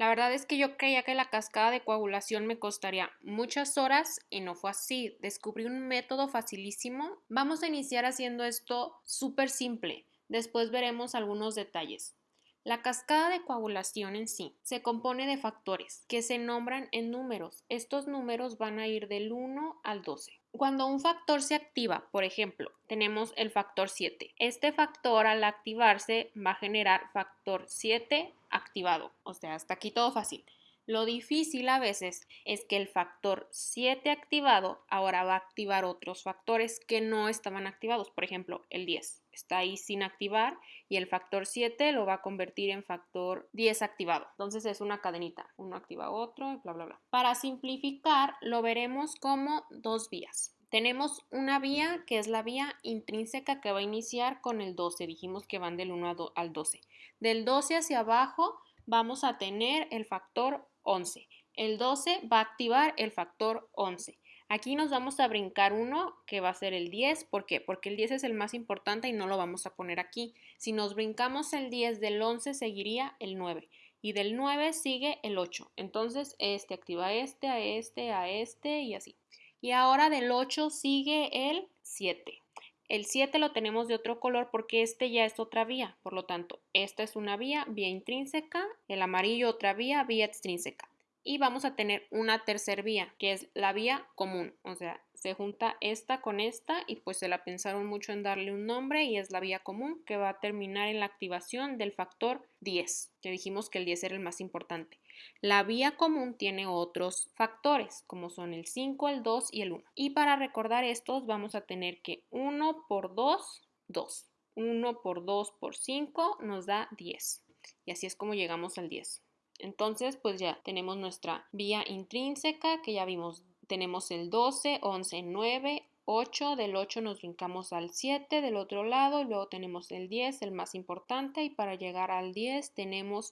La verdad es que yo creía que la cascada de coagulación me costaría muchas horas y no fue así. Descubrí un método facilísimo. Vamos a iniciar haciendo esto súper simple. Después veremos algunos detalles. La cascada de coagulación en sí se compone de factores que se nombran en números. Estos números van a ir del 1 al 12. Cuando un factor se activa, por ejemplo, tenemos el factor 7. Este factor al activarse va a generar factor 7 activado. O sea, hasta aquí todo fácil. Lo difícil a veces es que el factor 7 activado ahora va a activar otros factores que no estaban activados. Por ejemplo, el 10 está ahí sin activar y el factor 7 lo va a convertir en factor 10 activado. Entonces es una cadenita. Uno activa otro y bla, bla, bla. Para simplificar, lo veremos como dos vías. Tenemos una vía que es la vía intrínseca que va a iniciar con el 12. Dijimos que van del 1 al 12. Del 12 hacia abajo vamos a tener el factor 11. El 12 va a activar el factor 11. Aquí nos vamos a brincar uno que va a ser el 10. ¿Por qué? Porque el 10 es el más importante y no lo vamos a poner aquí. Si nos brincamos el 10 del 11 seguiría el 9 y del 9 sigue el 8. Entonces este activa este, a este, a este y así. Y ahora del 8 sigue el 7. El 7 lo tenemos de otro color porque este ya es otra vía. Por lo tanto, esta es una vía, vía intrínseca, el amarillo otra vía, vía extrínseca. Y vamos a tener una tercera vía, que es la vía común. O sea, se junta esta con esta y pues se la pensaron mucho en darle un nombre y es la vía común que va a terminar en la activación del factor 10, que dijimos que el 10 era el más importante. La vía común tiene otros factores, como son el 5, el 2 y el 1. Y para recordar estos vamos a tener que 1 por 2, 2. 1 por 2 por 5 nos da 10. Y así es como llegamos al 10. Entonces, pues ya tenemos nuestra vía intrínseca, que ya vimos, tenemos el 12, 11, 9, 8, del 8 nos brincamos al 7 del otro lado, y luego tenemos el 10, el más importante, y para llegar al 10 tenemos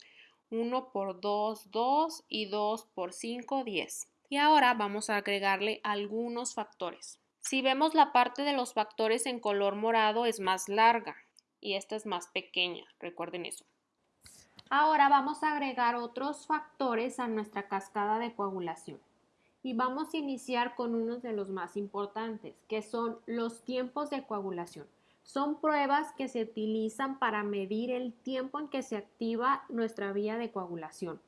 1 por 2, 2 y 2 por 5, 10. Y ahora vamos a agregarle algunos factores. Si vemos la parte de los factores en color morado es más larga y esta es más pequeña, recuerden eso. Ahora vamos a agregar otros factores a nuestra cascada de coagulación y vamos a iniciar con uno de los más importantes, que son los tiempos de coagulación. Son pruebas que se utilizan para medir el tiempo en que se activa nuestra vía de coagulación.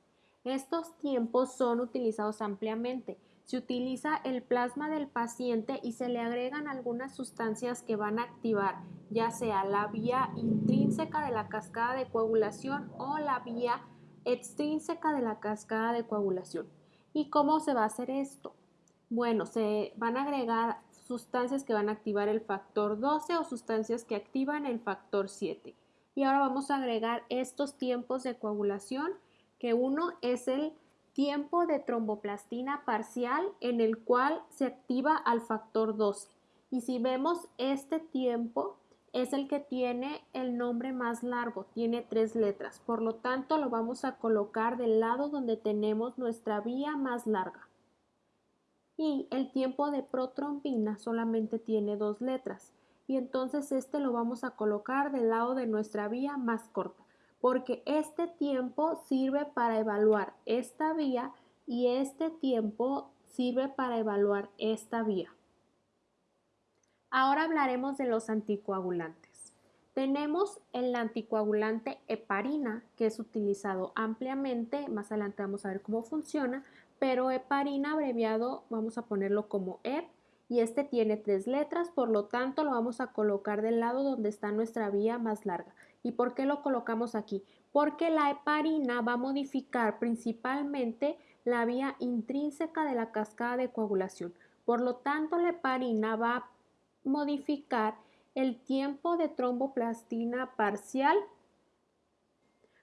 Estos tiempos son utilizados ampliamente. Se utiliza el plasma del paciente y se le agregan algunas sustancias que van a activar ya sea la vía intrínseca de la cascada de coagulación o la vía extrínseca de la cascada de coagulación. ¿Y cómo se va a hacer esto? Bueno, se van a agregar sustancias que van a activar el factor 12 o sustancias que activan el factor 7. Y ahora vamos a agregar estos tiempos de coagulación, que uno es el tiempo de tromboplastina parcial en el cual se activa al factor 12. Y si vemos este tiempo es el que tiene el nombre más largo, tiene tres letras, por lo tanto lo vamos a colocar del lado donde tenemos nuestra vía más larga. Y el tiempo de protrombina solamente tiene dos letras. Y entonces este lo vamos a colocar del lado de nuestra vía más corta porque este tiempo sirve para evaluar esta vía y este tiempo sirve para evaluar esta vía. Ahora hablaremos de los anticoagulantes. Tenemos el anticoagulante heparina que es utilizado ampliamente, más adelante vamos a ver cómo funciona, pero heparina abreviado vamos a ponerlo como EP y este tiene tres letras, por lo tanto lo vamos a colocar del lado donde está nuestra vía más larga. ¿Y por qué lo colocamos aquí? Porque la heparina va a modificar principalmente la vía intrínseca de la cascada de coagulación. Por lo tanto, la heparina va a modificar el tiempo de tromboplastina parcial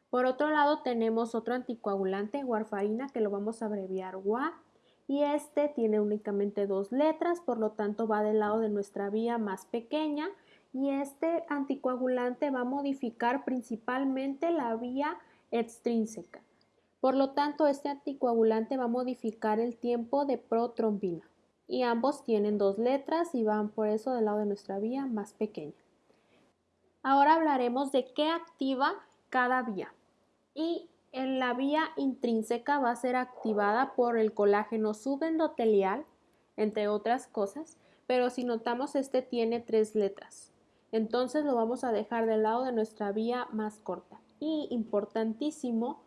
por otro lado tenemos otro anticoagulante, warfarina, que lo vamos a abreviar WA, y este tiene únicamente dos letras, por lo tanto va del lado de nuestra vía más pequeña, y este anticoagulante va a modificar principalmente la vía extrínseca. Por lo tanto, este anticoagulante va a modificar el tiempo de protrombina. Y ambos tienen dos letras y van por eso del lado de nuestra vía más pequeña. Ahora hablaremos de qué activa cada vía. Y en la vía intrínseca va a ser activada por el colágeno subendotelial, entre otras cosas, pero si notamos este tiene tres letras. Entonces lo vamos a dejar del lado de nuestra vía más corta. Y importantísimo,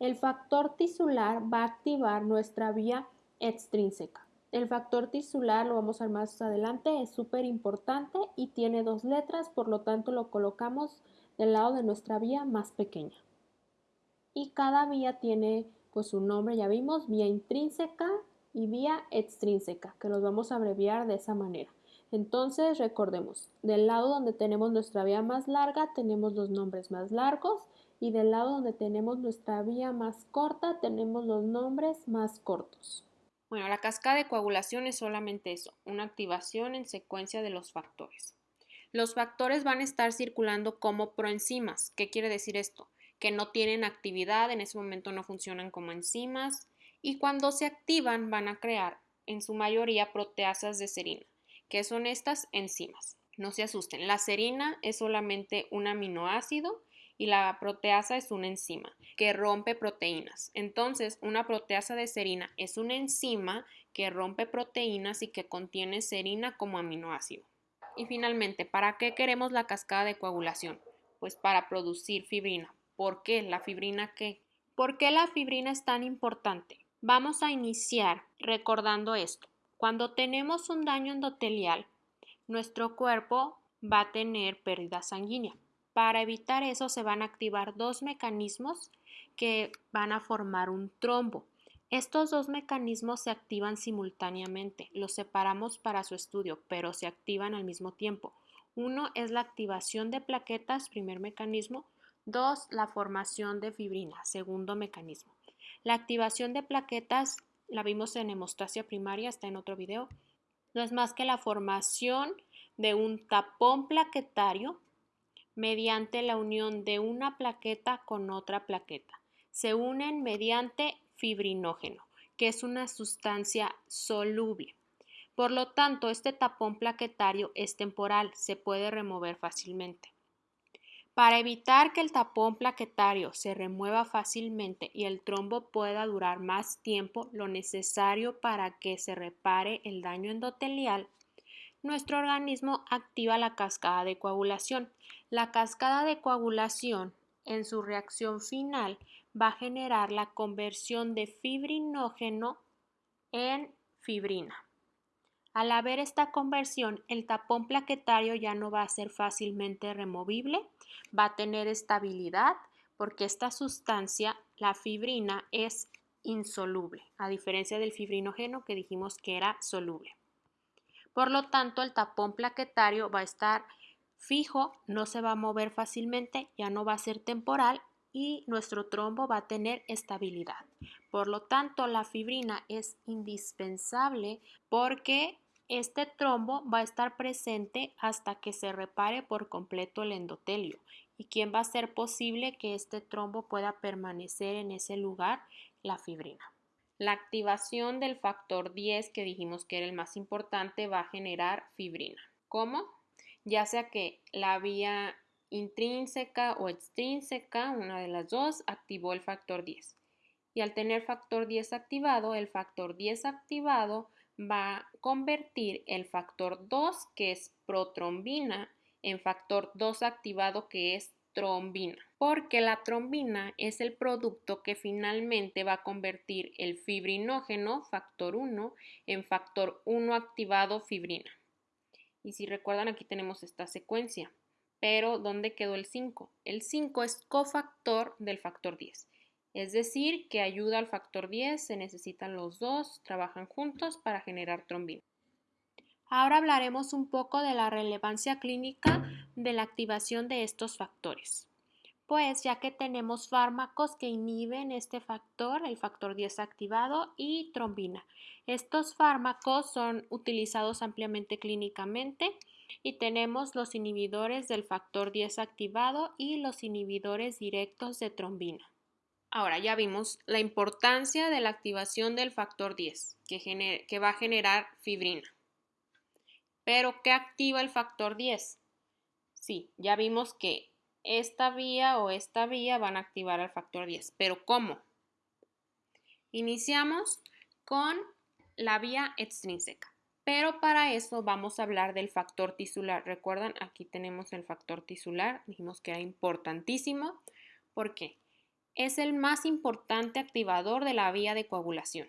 el factor tisular va a activar nuestra vía extrínseca. El factor tisular lo vamos a ver más adelante, es súper importante y tiene dos letras, por lo tanto lo colocamos del lado de nuestra vía más pequeña. Y cada vía tiene pues su nombre, ya vimos, vía intrínseca y vía extrínseca, que los vamos a abreviar de esa manera. Entonces recordemos, del lado donde tenemos nuestra vía más larga tenemos los nombres más largos y del lado donde tenemos nuestra vía más corta tenemos los nombres más cortos. Bueno, la cascada de coagulación es solamente eso, una activación en secuencia de los factores. Los factores van a estar circulando como proenzimas. ¿Qué quiere decir esto? Que no tienen actividad, en ese momento no funcionan como enzimas y cuando se activan van a crear en su mayoría proteasas de serina, que son estas enzimas. No se asusten, la serina es solamente un aminoácido y la proteasa es una enzima que rompe proteínas. Entonces, una proteasa de serina es una enzima que rompe proteínas y que contiene serina como aminoácido. Y finalmente, ¿para qué queremos la cascada de coagulación? Pues para producir fibrina. ¿Por qué? ¿La fibrina qué? ¿Por qué la fibrina es tan importante? Vamos a iniciar recordando esto. Cuando tenemos un daño endotelial, nuestro cuerpo va a tener pérdida sanguínea. Para evitar eso se van a activar dos mecanismos que van a formar un trombo. Estos dos mecanismos se activan simultáneamente, los separamos para su estudio, pero se activan al mismo tiempo. Uno es la activación de plaquetas, primer mecanismo. Dos, la formación de fibrina, segundo mecanismo. La activación de plaquetas la vimos en hemostasia primaria, está en otro video. No es más que la formación de un tapón plaquetario mediante la unión de una plaqueta con otra plaqueta. Se unen mediante fibrinógeno, que es una sustancia soluble. Por lo tanto, este tapón plaquetario es temporal, se puede remover fácilmente. Para evitar que el tapón plaquetario se remueva fácilmente y el trombo pueda durar más tiempo, lo necesario para que se repare el daño endotelial nuestro organismo activa la cascada de coagulación. La cascada de coagulación, en su reacción final, va a generar la conversión de fibrinógeno en fibrina. Al haber esta conversión, el tapón plaquetario ya no va a ser fácilmente removible, va a tener estabilidad porque esta sustancia, la fibrina, es insoluble, a diferencia del fibrinógeno que dijimos que era soluble. Por lo tanto, el tapón plaquetario va a estar fijo, no se va a mover fácilmente, ya no va a ser temporal y nuestro trombo va a tener estabilidad. Por lo tanto, la fibrina es indispensable porque este trombo va a estar presente hasta que se repare por completo el endotelio. ¿Y quién va a hacer posible que este trombo pueda permanecer en ese lugar? La fibrina. La activación del factor 10, que dijimos que era el más importante, va a generar fibrina. ¿Cómo? Ya sea que la vía intrínseca o extrínseca, una de las dos, activó el factor 10. Y al tener factor 10 activado, el factor 10 activado va a convertir el factor 2, que es protrombina, en factor 2 activado, que es trombina, porque la trombina es el producto que finalmente va a convertir el fibrinógeno, factor 1, en factor 1 activado fibrina. Y si recuerdan, aquí tenemos esta secuencia. Pero, ¿dónde quedó el 5? El 5 es cofactor del factor 10. Es decir, que ayuda al factor 10, se necesitan los dos, trabajan juntos para generar trombina. Ahora hablaremos un poco de la relevancia clínica de la activación de estos factores. Pues ya que tenemos fármacos que inhiben este factor, el factor 10 activado y trombina. Estos fármacos son utilizados ampliamente clínicamente y tenemos los inhibidores del factor 10 activado y los inhibidores directos de trombina. Ahora ya vimos la importancia de la activación del factor 10 que, que va a generar fibrina. Pero, ¿qué activa el factor 10? Sí, ya vimos que esta vía o esta vía van a activar al factor 10. ¿Pero cómo? Iniciamos con la vía extrínseca. Pero para eso vamos a hablar del factor tisular. Recuerdan, aquí tenemos el factor tisular. Dijimos que era importantísimo. ¿Por qué? Es el más importante activador de la vía de coagulación.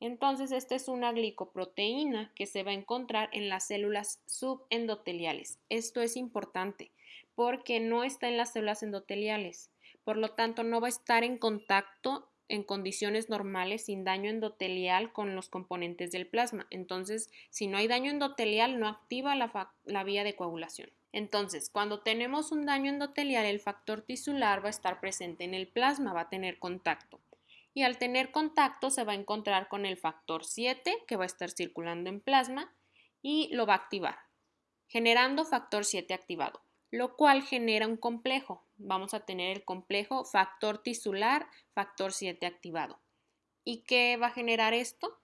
Entonces, esta es una glicoproteína que se va a encontrar en las células subendoteliales. Esto es importante porque no está en las células endoteliales. Por lo tanto, no va a estar en contacto en condiciones normales sin daño endotelial con los componentes del plasma. Entonces, si no hay daño endotelial, no activa la, vía de coagulación. Entonces, cuando tenemos un daño endotelial, el factor tisular va a estar presente en el plasma, va a tener contacto. Y al tener contacto se va a encontrar con el factor 7 que va a estar circulando en plasma y lo va a activar, generando factor 7 activado lo cual genera un complejo. Vamos a tener el complejo factor tisular, factor 7 activado. ¿Y qué va a generar esto?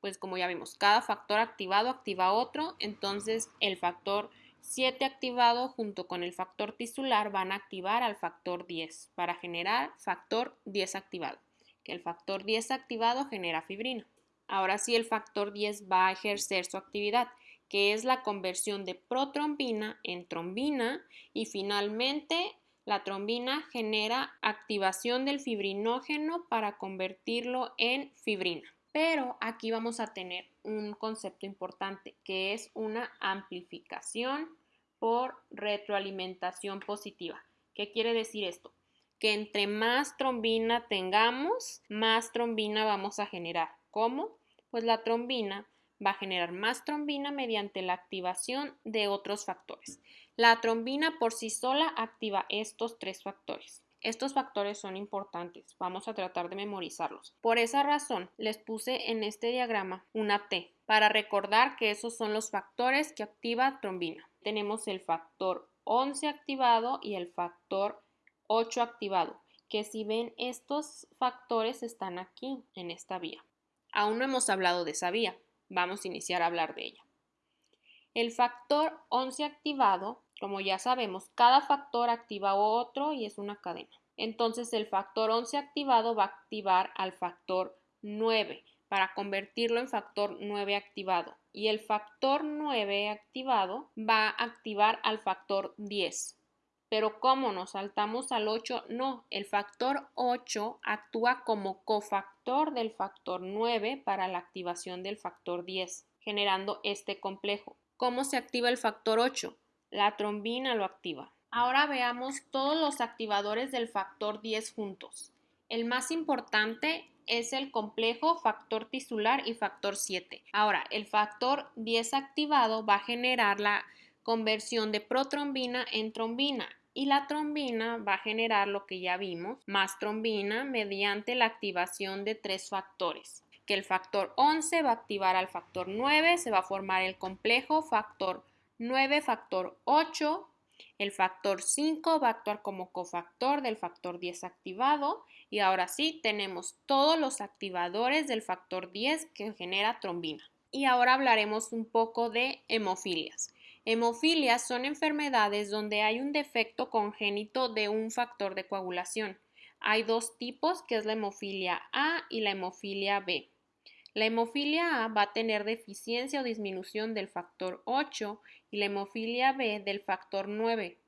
Pues como ya vimos, cada factor activado activa otro, entonces el factor 7 activado junto con el factor tisular van a activar al factor 10 para generar factor 10 activado, que el factor 10 activado genera fibrina. Ahora sí el factor 10 va a ejercer su actividad que es la conversión de protrombina en trombina y finalmente la trombina genera activación del fibrinógeno para convertirlo en fibrina. Pero aquí vamos a tener un concepto importante que es una amplificación por retroalimentación positiva. ¿Qué quiere decir esto? Que entre más trombina tengamos, más trombina vamos a generar. ¿Cómo? Pues la trombina va a generar más trombina mediante la activación de otros factores. La trombina por sí sola activa estos tres factores. Estos factores son importantes, vamos a tratar de memorizarlos. Por esa razón les puse en este diagrama una T para recordar que esos son los factores que activa trombina. Tenemos el factor 11 activado y el factor 8 activado, que si ven estos factores están aquí en esta vía. Aún no hemos hablado de esa vía, vamos a iniciar a hablar de ella. El factor 11 activado, como ya sabemos, cada factor activa otro y es una cadena. Entonces el factor 11 activado va a activar al factor 9 para convertirlo en factor 9 activado. Y el factor 9 activado va a activar al factor 10 pero ¿cómo nos saltamos al 8? No, el factor 8 actúa como cofactor del factor 9 para la activación del factor 10, generando este complejo. ¿Cómo se activa el factor 8? La trombina lo activa. Ahora veamos todos los activadores del factor 10 juntos. El más importante es el complejo factor tisular y factor 7. Ahora, el factor 10 activado va a generar la conversión de protrombina en trombina y la trombina va a generar lo que ya vimos, más trombina mediante la activación de tres factores que el factor 11 va a activar al factor 9, se va a formar el complejo factor 9, factor 8, el factor 5 va a actuar como cofactor del factor 10 activado y ahora sí tenemos todos los activadores del factor 10 que genera trombina. Y ahora hablaremos un poco de hemofilias. Hemofilias son enfermedades donde hay un defecto congénito de un factor de coagulación. Hay dos tipos, que es la hemofilia A y la hemofilia B. La hemofilia A va a tener deficiencia o disminución del factor 8 y la hemofilia B del factor 9.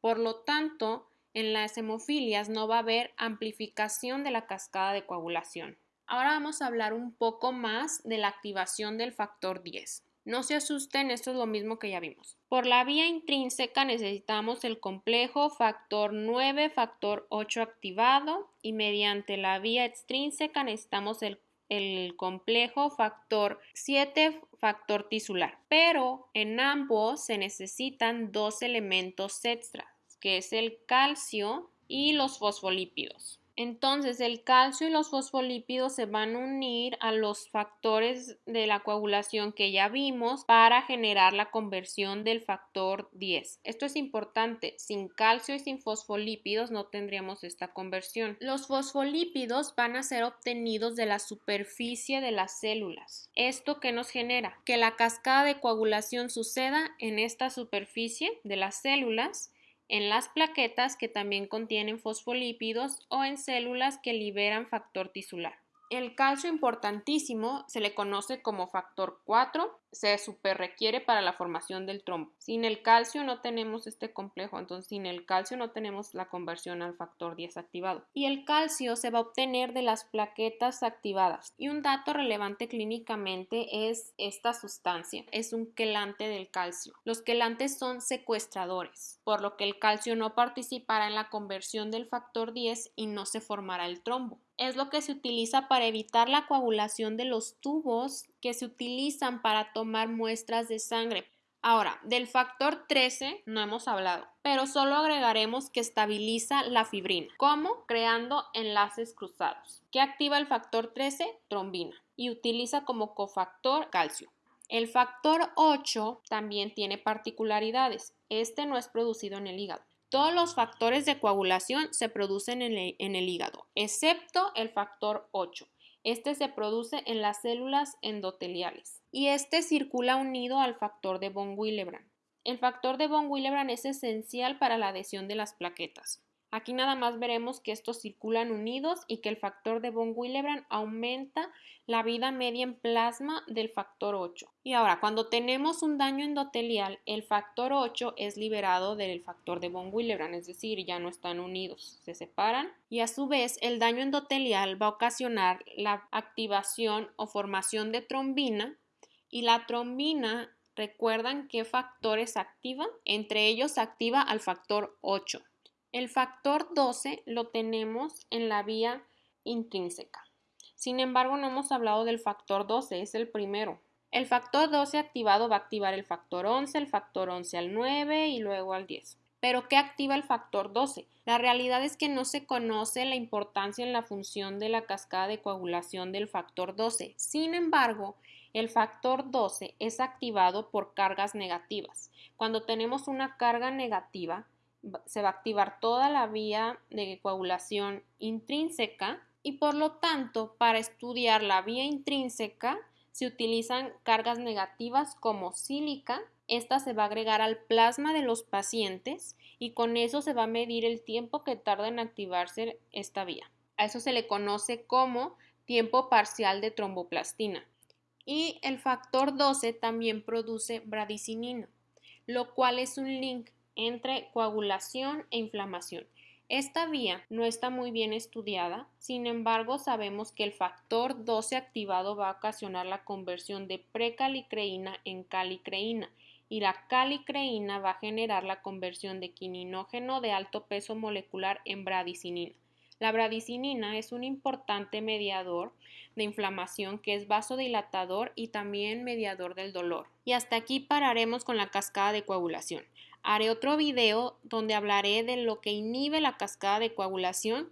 Por lo tanto, en las hemofilias no va a haber amplificación de la cascada de coagulación. Ahora vamos a hablar un poco más de la activación del factor 10. No se asusten, esto es lo mismo que ya vimos. Por la vía intrínseca necesitamos el complejo factor 9, factor 8 activado y mediante la vía extrínseca necesitamos el, el complejo factor 7, factor tisular. Pero en ambos se necesitan dos elementos extras, que es el calcio y los fosfolípidos. Entonces, el calcio y los fosfolípidos se van a unir a los factores de la coagulación que ya vimos para generar la conversión del factor 10. Esto es importante. Sin calcio y sin fosfolípidos no tendríamos esta conversión. Los fosfolípidos van a ser obtenidos de la superficie de las células. ¿Esto qué nos genera? Que la cascada de coagulación suceda en esta superficie de las células en las plaquetas que también contienen fosfolípidos o en células que liberan factor tisular. El calcio importantísimo se le conoce como factor 4, se requiere para la formación del trombo. Sin el calcio no tenemos este complejo, entonces sin el calcio no tenemos la conversión al factor 10 activado. Y el calcio se va a obtener de las plaquetas activadas. Y un dato relevante clínicamente es esta sustancia, es un quelante del calcio. Los quelantes son secuestradores, por lo que el calcio no participará en la conversión del factor 10 y no se formará el trombo es lo que se utiliza para evitar la coagulación de los tubos que se utilizan para tomar muestras de sangre. Ahora, del factor 13 no hemos hablado, pero solo agregaremos que estabiliza la fibrina. ¿Cómo? Creando enlaces cruzados. ¿Qué activa el factor 13? Trombina. Y utiliza como cofactor calcio. El factor 8 también tiene particularidades. Este no es producido en el hígado. Todos los factores de coagulación se producen en el, hígado, excepto el factor 8. Este se produce en las células endoteliales y este circula unido al factor de von Willebrand. El factor de von Willebrand es esencial para la adhesión de las plaquetas. Aquí nada más veremos que estos circulan unidos y que el factor de von Willebrand aumenta la vida media en plasma del factor 8. Y ahora, cuando tenemos un daño endotelial, el factor 8 es liberado del factor de von Willebrand, es decir, ya no están unidos, se separan y a su vez el daño endotelial va a ocasionar la activación o formación de trombina y la trombina, ¿recuerdan qué factores activa? Entre ellos activa al factor 8. El factor 12 lo tenemos en la vía intrínseca. Sin embargo, no hemos hablado del factor 12, es el primero. El factor 12 activado va a activar el factor 11, el factor 11 al 9 y luego al 10. Pero ¿qué activa el factor 12? La realidad es que no se conoce la importancia en la función de la cascada de coagulación del factor 12. Sin embargo, el factor 12 es activado por cargas negativas. Cuando tenemos una carga negativa, se va a activar toda la vía de coagulación intrínseca y por lo tanto para estudiar la vía intrínseca se utilizan cargas negativas como sílica. Esta se va a agregar al plasma de los pacientes y con eso se va a medir el tiempo que tarda en activarse esta vía. A eso se le conoce como tiempo parcial de tromboplastina. Y el factor 12 también produce bradicinina, lo cual es un link entre coagulación e inflamación. Esta vía no está muy bien estudiada, sin embargo sabemos que el factor 12 activado va a ocasionar la conversión de precalicreína en calicreína y la calicreína va a generar la conversión de quininógeno de alto peso molecular en bradicinina. La bradicinina es un importante mediador de inflamación que es vasodilatador y también mediador del dolor. Y hasta aquí pararemos con la cascada de coagulación. Haré otro video donde hablaré de lo que inhibe la cascada de coagulación